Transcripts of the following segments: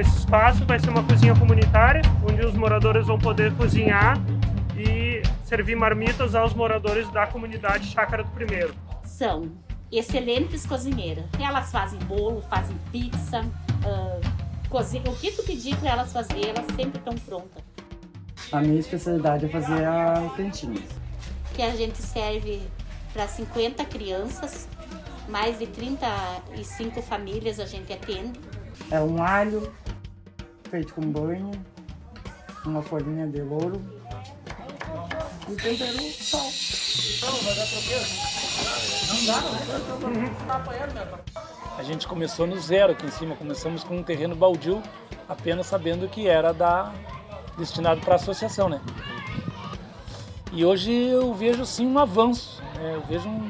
espaço vai ser uma cozinha comunitária, onde os moradores vão poder cozinhar e servir marmitas aos moradores da comunidade Chácara do Primeiro. São excelentes cozinheiras. Elas fazem bolo, fazem pizza, uh, cozinha. O que tu pedir para elas fazer, elas sempre estão prontas. A minha especialidade é fazer a cantina. Que a gente serve para 50 crianças, mais de 35 famílias a gente atende. É um alho feito com banha, uma folhinha de louro e tempero sal. Não, vai dar Não dá, não. Tá apanhando, meu a gente começou no zero aqui em cima, começamos com um terreno baldio, apenas sabendo que era da, destinado para a associação, né? E hoje eu vejo sim um avanço, né? eu vejo um,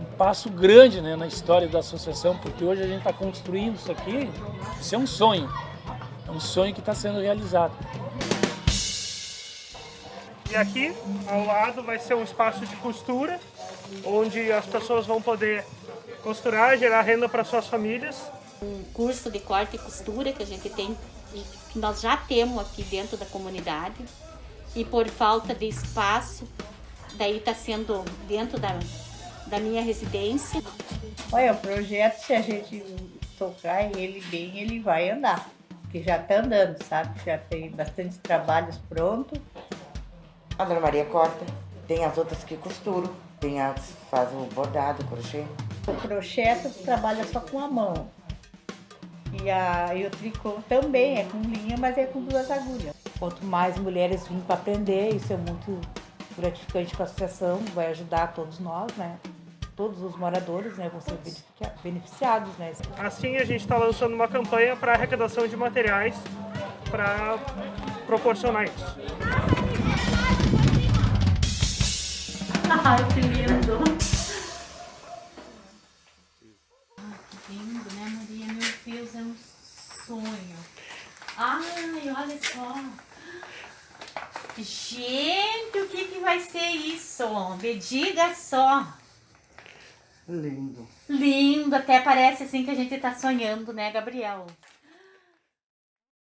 um, passo grande né, na história da associação, porque hoje a gente está construindo isso aqui, isso é um sonho, um sonho que está sendo realizado. E aqui, ao lado, vai ser um espaço de costura, onde as pessoas vão poder costurar, gerar renda para suas famílias. Um curso de corte e costura que a gente tem, que nós já temos aqui dentro da comunidade e por falta de espaço, daí está sendo dentro da, da minha residência. Olha, o projeto, se a gente tocar ele bem, ele vai andar, porque já está andando, sabe? Já tem bastante trabalhos prontos. A Dona Maria corta, tem as outras que costuram, tem as faz o bordado, o crochê. O crochê tu trabalha só com a mão. E, a, e o tricô também é com linha, mas é com duas agulhas. Quanto mais mulheres vêm para aprender, isso é muito gratificante para a associação, vai ajudar todos nós, né? Todos os moradores né, vão ser beneficiados. Né? Assim, a gente está lançando uma campanha para arrecadação de materiais para proporcionar isso. Ai, que lindo! lindo, né, Maria? Meu Deus, é um sonho. Ai, olha só. Gente, o que, que vai ser isso? Me diga só. Lindo. Lindo, até parece assim que a gente tá sonhando, né, Gabriel?